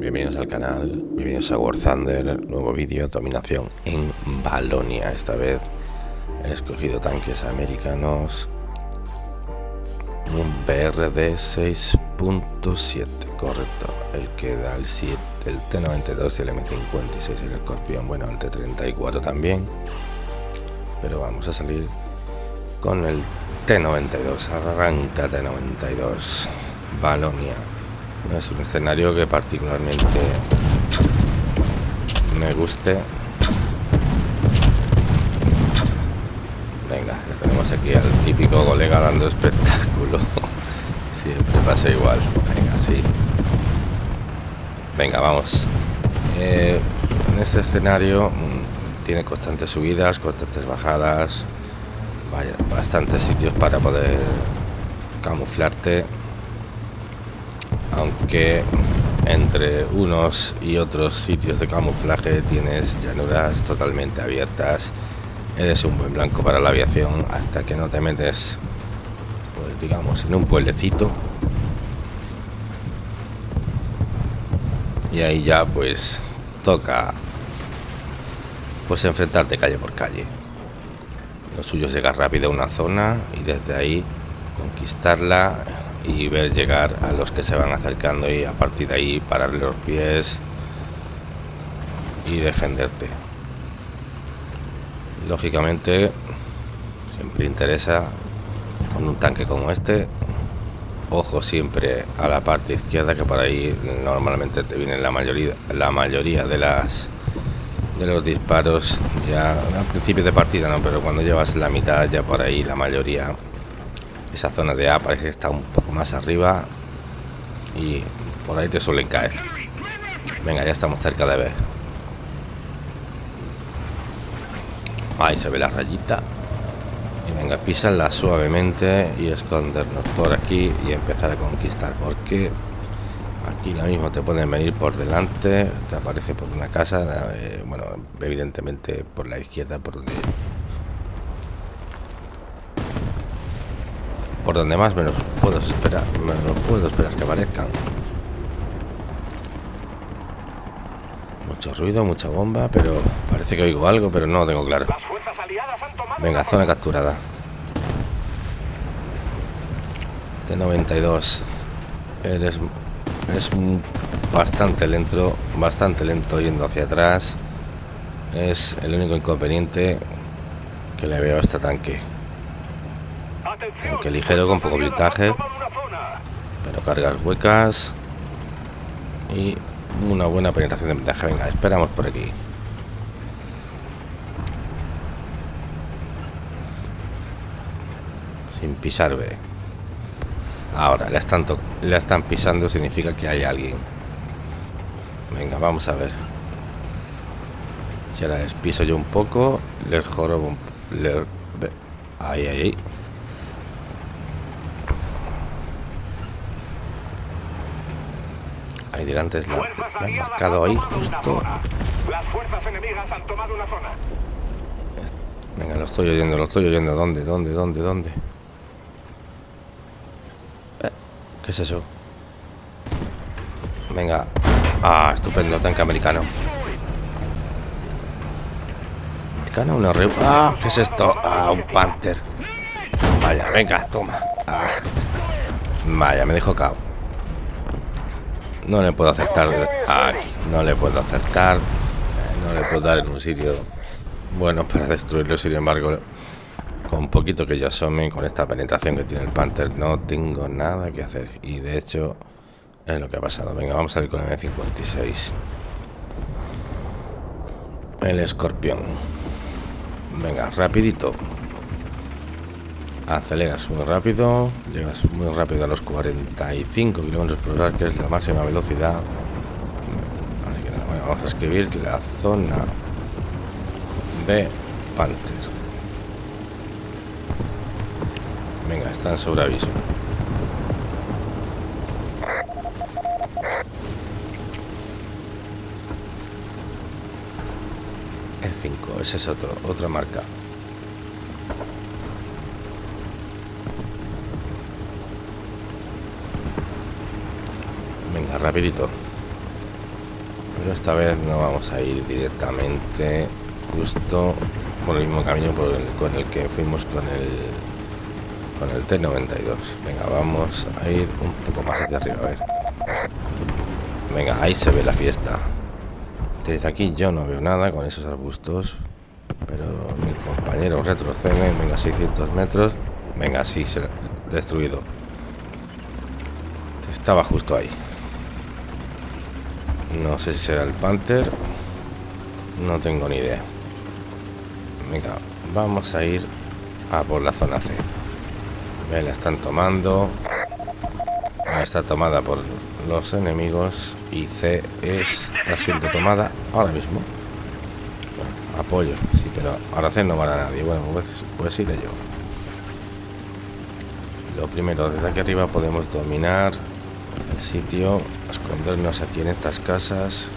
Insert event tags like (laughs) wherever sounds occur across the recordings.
bienvenidos al canal, bienvenidos a War Thunder, nuevo vídeo, dominación en Balonia, esta vez he escogido tanques americanos, un BRD 6.7, correcto, el que da el 7, el T92 y el M56, el escorpión, bueno, el T34 también, pero vamos a salir con el T92, arranca T92, Balonia. Es un escenario que particularmente me guste. Venga, ya tenemos aquí al típico colega dando espectáculo. (laughs) Siempre pasa igual. Venga, sí. Venga, vamos. Eh, en este escenario mm, tiene constantes subidas, constantes bajadas. Vaya, bastantes sitios para poder camuflarte aunque entre unos y otros sitios de camuflaje tienes llanuras totalmente abiertas eres un buen blanco para la aviación hasta que no te metes pues digamos en un pueblecito. Y ahí ya pues toca pues enfrentarte calle por calle. Lo suyo es llegar rápido a una zona y desde ahí conquistarla y ver llegar a los que se van acercando y a partir de ahí pararle los pies y defenderte. Lógicamente, siempre interesa con un tanque como este, ojo siempre a la parte izquierda que por ahí normalmente te vienen la mayoría, la mayoría de las de los disparos ya al principio de partida no, pero cuando llevas la mitad ya por ahí la mayoría esa zona de A parece que está un poco más arriba y por ahí te suelen caer. Venga, ya estamos cerca de ver. Ahí se ve la rayita. Y venga, pisarla suavemente y escondernos por aquí y empezar a conquistar. Porque aquí lo mismo te pueden venir por delante, te aparece por una casa, eh, bueno, evidentemente por la izquierda, por donde por donde más menos puedo esperar, me lo puedo esperar que aparezcan. Mucho ruido, mucha bomba, pero parece que oigo algo, pero no lo tengo claro. Venga, zona capturada. T92. Eres es bastante lento, bastante lento yendo hacia atrás. Es el único inconveniente que le veo a este tanque. Aunque ligero con poco blindaje. Pero cargas huecas. Y una buena penetración de ventaja. Venga, esperamos por aquí. Sin pisar B. Ahora, le están, le están pisando, significa que hay alguien. Venga, vamos a ver. Si ahora les piso yo un poco, les jorobo un... Ahí, ahí, ahí. Ahí delante es la, la han marcado ahí justo. Las fuerzas enemigas han tomado una zona. Venga, lo estoy oyendo, lo estoy oyendo. ¿Dónde, dónde, dónde, dónde? Eh, ¿Qué es eso? Venga. Ah, estupendo, tanque americano. Americano, una re... Ah, ¿qué es esto? Ah, un Panther. Vaya, venga, toma. Ah. Vaya, me dejo cao. No le puedo acertar aquí. No le puedo acertar. No le puedo dar en un sitio bueno para destruirlo. Sin embargo, con poquito que yo asome, con esta penetración que tiene el Panther, no tengo nada que hacer. Y de hecho, es lo que ha pasado. Venga, vamos a salir con el M56. El escorpión. Venga, rapidito aceleras muy rápido, llegas muy rápido a los 45 kilómetros por hora, que es la máxima velocidad. Así que bueno, vamos a escribir la zona de Panther. Venga, están sobre aviso. El 5, ese es otro, otra marca. Rapidito. Pero esta vez no vamos a ir directamente justo por el mismo camino por el, con el que fuimos con el con el T92. Venga, vamos a ir un poco más hacia arriba, a ver. Venga, ahí se ve la fiesta. Desde aquí yo no veo nada con esos arbustos. Pero mi compañero retrocede. Venga, 600 metros. Venga, sí, se destruido. Estaba justo ahí. No sé si será el Panther. No tengo ni idea. Venga, vamos a ir a por la zona C. Me la están tomando. Está tomada por los enemigos y C está siendo tomada ahora mismo. apoyo, sí, pero ahora C no va a nadie. Bueno, pues, pues iré yo. Lo primero, desde aquí arriba podemos dominar el sitio, escondernos aquí en estas casas.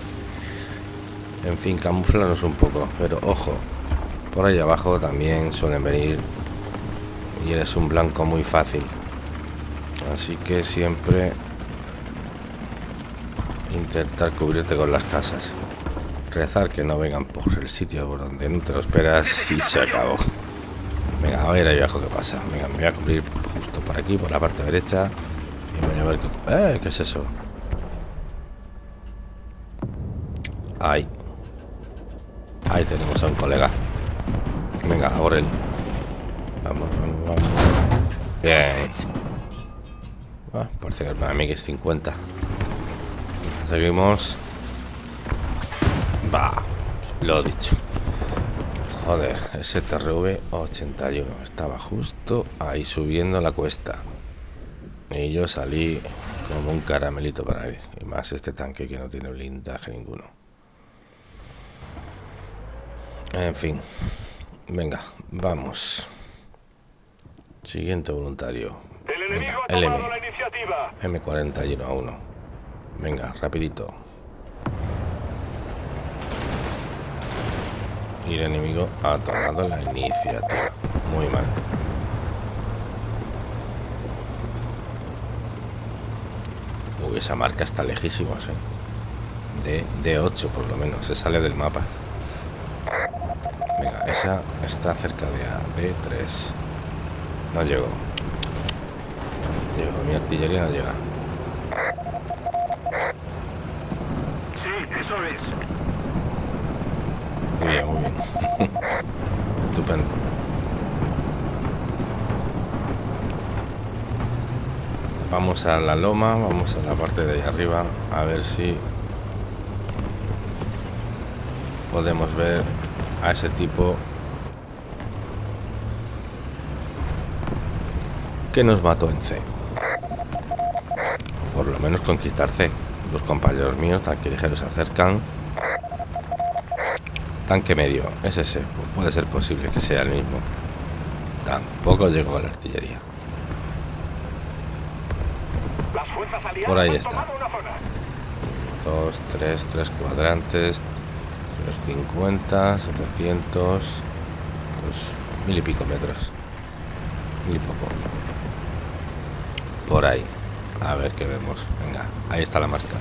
En fin, camuflarnos un poco, pero ojo, por ahí abajo también suelen venir y eres un blanco muy fácil. Así que siempre intentar cubrirte con las casas. Rezar que no vengan por el sitio por donde no te lo esperas y se acabó. Venga, a ver ahí abajo qué pasa. Venga, me voy a cubrir justo por aquí, por la parte derecha. ¡Eh! ¿Qué es eso? Ahí. Ahí tenemos a un colega. Venga, a por él. Vamos, vamos, vamos. Bien. Ah, parece que es una MX-50. Seguimos. Va. Lo dicho. Joder, ese TRV 81 estaba justo ahí subiendo la cuesta. Y yo salí como un caramelito para él. Y más este tanque que no tiene blindaje ninguno. En fin. Venga, vamos. Siguiente voluntario. Venga, LM. M41 a 1. Venga, rapidito. Y el enemigo ha tomado la iniciativa. Muy mal. Esa marca está lejísimos, ¿eh? De, 8 por lo menos. Se sale del mapa. Venga, esa está cerca de, de 3. No llego. No llego. Mi artillería no llega. Muy bien, muy bien. Estupendo. Vamos a la loma, vamos a la parte de ahí arriba, a ver si podemos ver a ese tipo que nos mató en C. Por lo menos conquistar C. Los compañeros míos, tan que ligeros, se acercan Tanque medio, es ese. Puede ser posible que sea el mismo. Tampoco llegó a la artillería. Por ahí está. Dos, tres, tres cuadrantes. 350, 700. Pues mil y pico metros. Mil y poco. Por ahí. A ver qué vemos. Venga, ahí está la marca.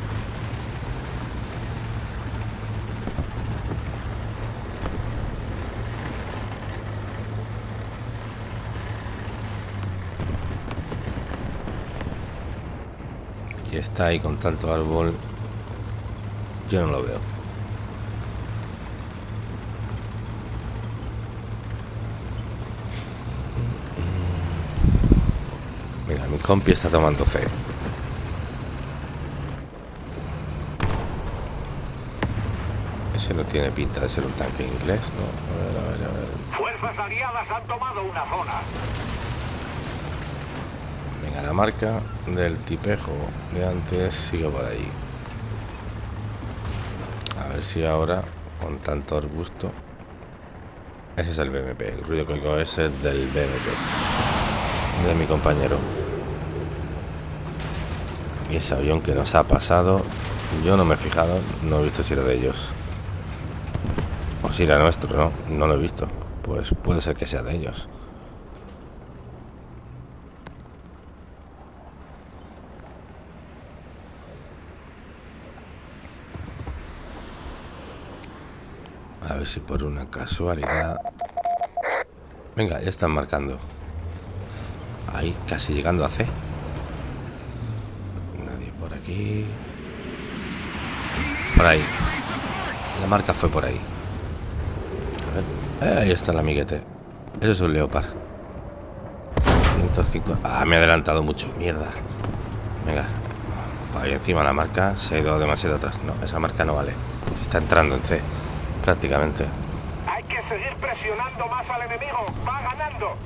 Está ahí con tanto árbol, yo no lo veo. Mira, mi compi está tomando C. Ese no tiene pinta de ser un tanque inglés, ¿no? A ver, a ver, a ver. Fuerzas aliadas han tomado una zona. La marca del tipejo de antes sigue por ahí. A ver si ahora, con tanto arbusto... Ese es el BMP, el ruido que oigo es el del BMP. De mi compañero. Y ese avión que nos ha pasado, yo no me he fijado, no he visto si era de ellos. O si era nuestro, ¿no? No lo he visto. Pues puede ser que sea de ellos. Ver si por una casualidad... Venga, ya están marcando. Ahí, casi llegando a C. Nadie por aquí. Por ahí. La marca fue por ahí. Eh, ahí está el amiguete. Eso es un leopard. 105. Ah, me ha adelantado mucho. Mierda. Venga. Ahí encima la marca se ha ido demasiado atrás. No, esa marca no vale. Está entrando en C. Prácticamente. Hay que seguir presionando más al enemigo. Va ganando.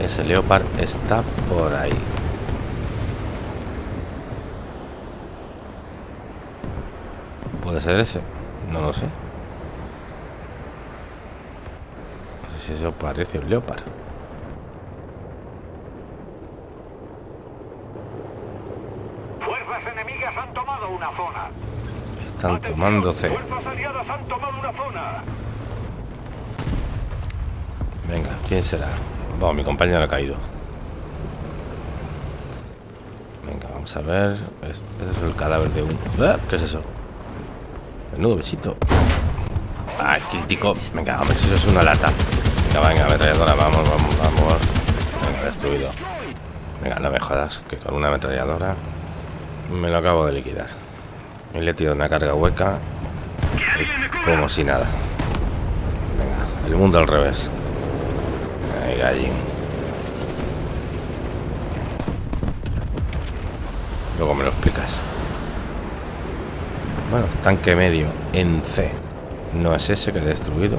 Ese Leopard está por ahí. ¿Puede ser ese? No lo sé. No sé si eso parece un Leopard. Fuerzas enemigas han tomado una zona. Están tomándose. Venga, ¿quién será? Bueno, mi compañero ha caído. Venga, vamos a ver. Ese es el cadáver de un... ¡Ah! ¿Qué es eso? Menudo besito. ¡Ay, crítico! Venga, si eso es una lata. Venga, venga, ametralladora, vamos, vamos, vamos. Venga, destruido. Venga, no me jodas, que con una ametralladora me lo acabo de liquidar. Y le he tirado una carga hueca. Y como si nada. Venga, el mundo al revés. Ay, gallín. Luego me lo explicas. Bueno, tanque medio en C. No es ese que he destruido.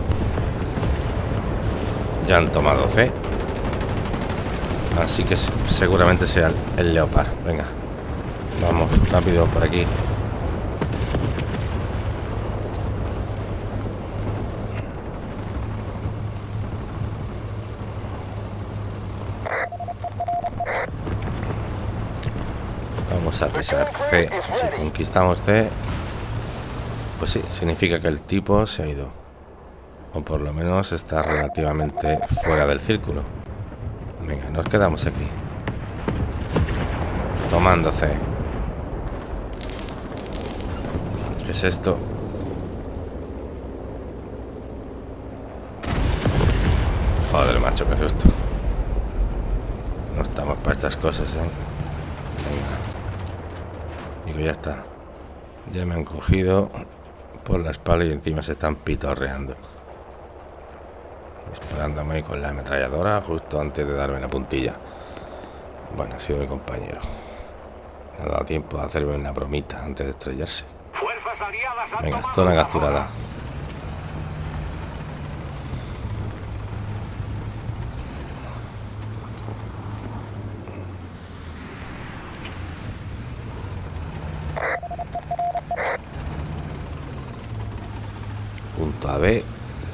Ya han tomado C. Así que seguramente sea el Leopard. Venga. Vamos, rápido por aquí. Vamos a pisar C. Si conquistamos C, pues sí, significa que el tipo se ha ido. O por lo menos está relativamente fuera del círculo. Venga, nos quedamos aquí. Tomando C. ¿Qué es esto? Joder, macho, qué susto. No estamos para estas cosas, ¿eh? Venga. Digo, ya está. Ya me han cogido por la espalda y encima se están pitorreando. Disparándome con la ametralladora justo antes de darme la puntilla. Bueno, ha sido mi compañero. Me ha dado tiempo a hacerme una bromita antes de estrellarse. Venga, zona capturada.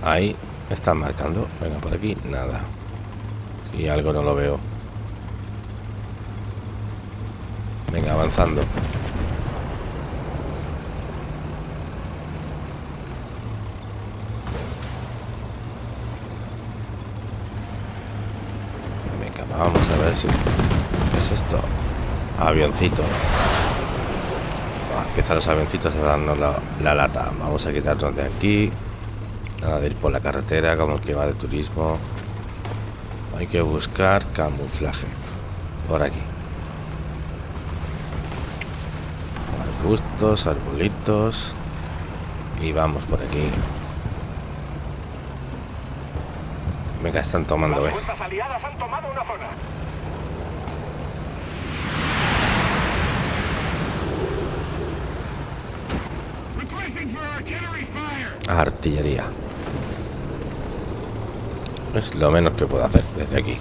Ahí están marcando. Venga, por aquí, nada. Si algo no lo veo. Venga, avanzando. Venga, vamos a ver si... ¿Qué es esto? Avioncito. empiezan los avioncitos a darnos la, la lata. Vamos a quitarnos de aquí. Nada de ir por la carretera como el que va de turismo. Hay que buscar camuflaje. Por aquí. Arbustos, arbolitos. Y vamos por aquí. Venga, están tomando, eh. Artillería. Es lo menos que puedo hacer desde aquí.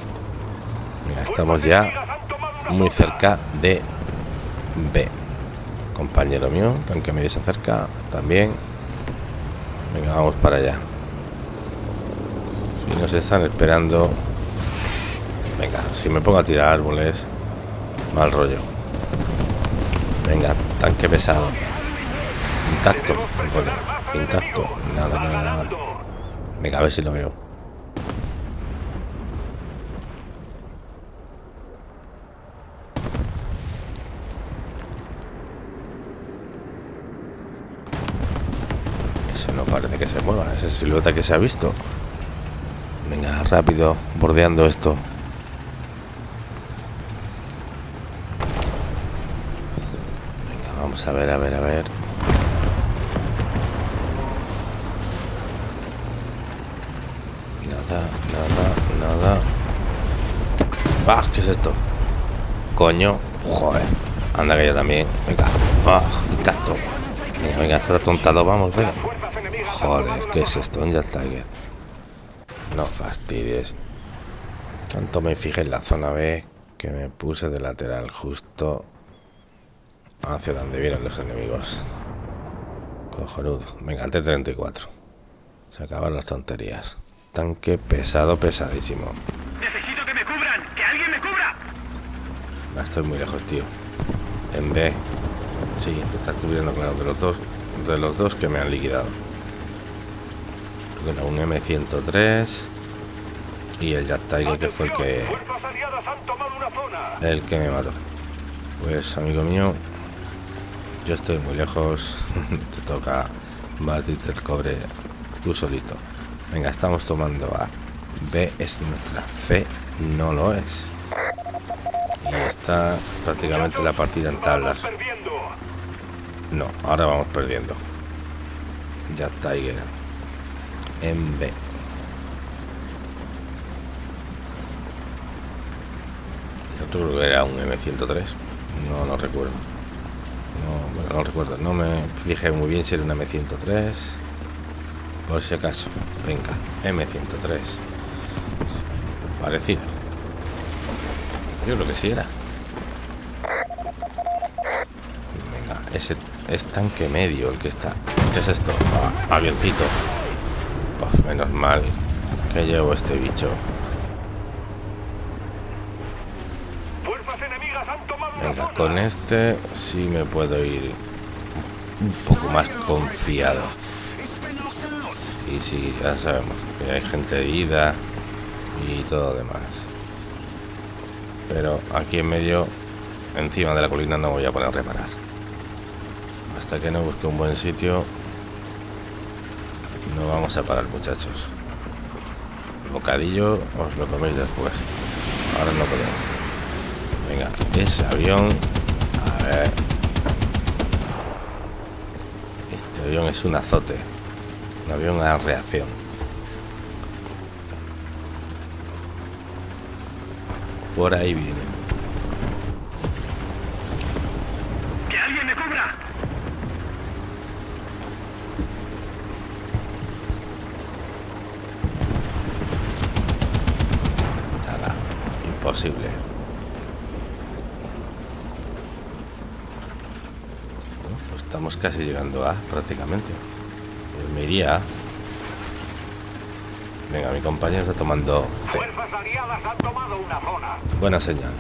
Estamos ya muy cerca de B. Compañero mío, tanque medio se acerca también. Venga, vamos para allá. Si nos están esperando. Venga, si me pongo a tirar árboles, mal rollo. Venga, tanque pesado. Intacto, Intacto. Nada, nada, nada. Venga, a ver si lo veo. Eso no parece que se mueva, esa silueta que se ha visto. Venga, rápido, bordeando esto. Venga, vamos a ver, a ver, a ver. Nada, nada, nada. ¡Ah! ¿Qué es esto? Coño. Joder. Anda que yo también. Venga. ¡Ah! Intacto. Venga, venga, está atontado. Vamos, venga. Joder, ¿qué es esto? Un Jet Tiger. No fastidies. Tanto me fijé en la zona B que me puse de lateral justo hacia donde vienen los enemigos. Cojonudo. Venga, el T-34. Se acaban las tonterías. Tanque pesado, pesadísimo. Necesito que me cubran. ¡Que alguien me cubra! Ah, Estoy muy lejos, tío. En B. Sí, te estás cubriendo, claro, de los dos. De los dos que me han liquidado. Un M103 y el Jet Tiger que fue el que el que me mató. Pues amigo mío, yo estoy muy lejos. (laughs) Te toca batirte el cobre tú solito. Venga, estamos tomando A. B es nuestra. C no lo es. Y está prácticamente la partida en tablas. No, ahora vamos perdiendo. Ya Tiger. En B. El otro creo que era un M103. No lo recuerdo. No, bueno, no recuerdo. No me fijé muy bien si era un M103. Por si acaso. Venga, M103. Parecido. Yo creo que sí era. Venga, ese es tanque medio el que está. ¿Qué es esto? Ah, avioncito. Puf, menos mal que llevo este bicho. Venga, con este sí me puedo ir un poco más confiado. Sí, sí, ya sabemos que hay gente de ida y todo demás. Pero aquí en medio, encima de la colina, no voy a poner a reparar. Hasta que no busque un buen sitio, no vamos a parar, muchachos. Bocadillo os lo coméis después. Ahora no podemos. Venga, ese avión. A ver. Este avión es un azote. Un avión a reacción. Por ahí viene. ¡Que alguien me cubra! Nada. Imposible. Bueno, pues estamos casi llegando a prácticamente. Pues me iría. a. Venga, mi compañero está tomando C. Fuerzas aliadas han tomado una zona. Buena señal.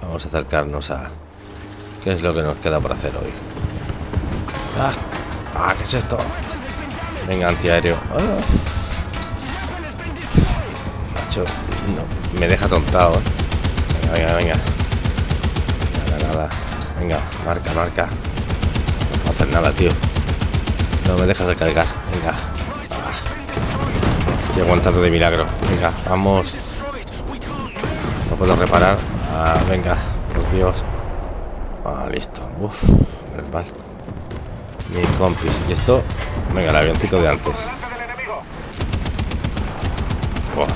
Vamos a acercarnos a... ¿Qué es lo que nos queda por hacer hoy? ¡Ah! ¡Ah! ¿Qué es esto? Venga, antiaéreo. ¡Ah! Macho, no, me deja tontado. Venga, venga, venga. Venga, marca, marca. No hacer nada, tío. No me dejas recargar. Venga. Ah. Estoy aguantando de milagro. Venga, vamos. No puedo reparar. Ah, venga, por Dios. Ah, listo. Uf, menos mal. Mi compis. Y esto. Venga, el avioncito de antes. Buah,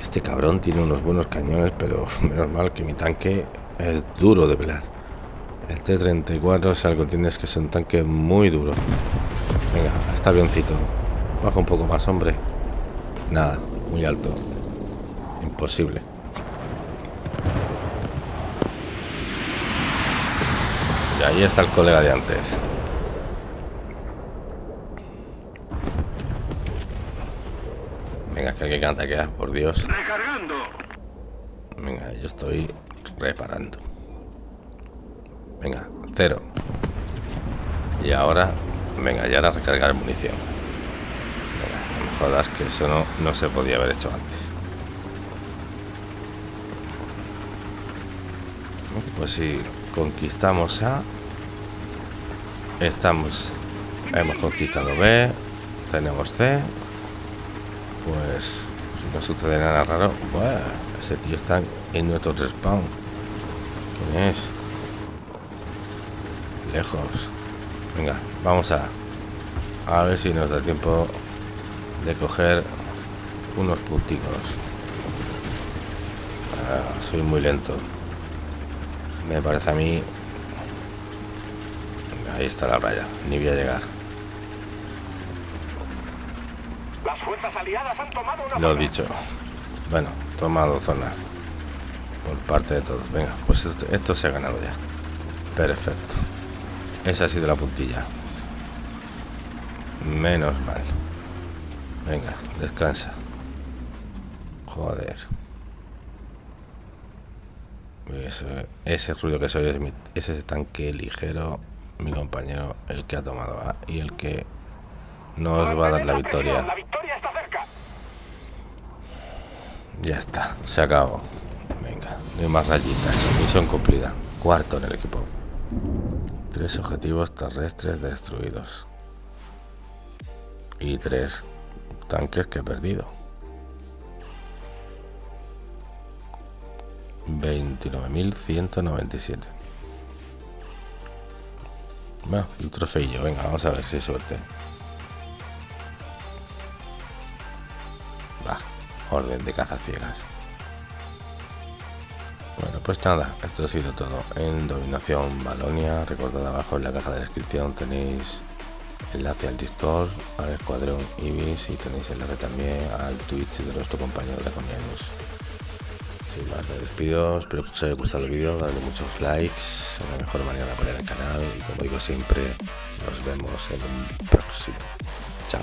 Este cabrón tiene unos buenos cañones, pero (laughs) menos mal que mi tanque es duro de velar. El T-34, si algo tienes que es un tanque muy duro. Venga, este avioncito. Baja un poco más, hombre. Nada, muy alto. Imposible. Y ahí está el colega de antes. Venga, que hay que ataquear, por Dios. Venga, yo estoy reparando. Venga, cero. Y ahora, venga, ya ahora recargar munición. Venga, no jodas que eso no, no se podía haber hecho antes. Pues si conquistamos a... Estamos... Hemos conquistado B. Tenemos C. Pues... Si no sucede nada raro... Pues, ese tío está en nuestro respawn. ¿Quién es? Lejos. Venga, vamos a... A ver si nos da tiempo de coger unos punticos. Ah, soy muy lento. Me parece a mí... Ahí está la raya. Ni voy a llegar. Las fuerzas aliadas han tomado una Lo zona. dicho. Bueno, tomado zona. Por parte de todos. Venga, pues esto, esto se ha ganado ya. Perfecto. Esa ha sido la puntilla. Menos mal. Venga, descansa. Joder. Ese, ese ruido que soy es mi- ese tanque ligero, mi compañero, el que ha tomado A y el que nos va a dar la victoria. atención, La victoria está cerca. Ya está, se acabó. Venga, no hay más rayitas. Misión cumplida. Cuarto en el equipo. Tres objetivos terrestres destruidos. Y tres tanques que he perdido. 29.197. Bueno, un trofeillo. Venga, vamos a ver si hay suerte. Va, orden de caza ciegas. Pues nada, esto ha sido todo en Dominación Balonia. Recordad abajo en la caja de descripción tenéis enlace al Discord, al Escuadrón Ibis y tenéis enlace también al Twitch de nuestro compañero de Draconianus. Sin más, me despido. Espero que os haya gustado el vídeo. Dadle muchos likes. Es la mejor manera de apoyar el canal. Y como digo siempre, nos vemos en un próximo. Chao.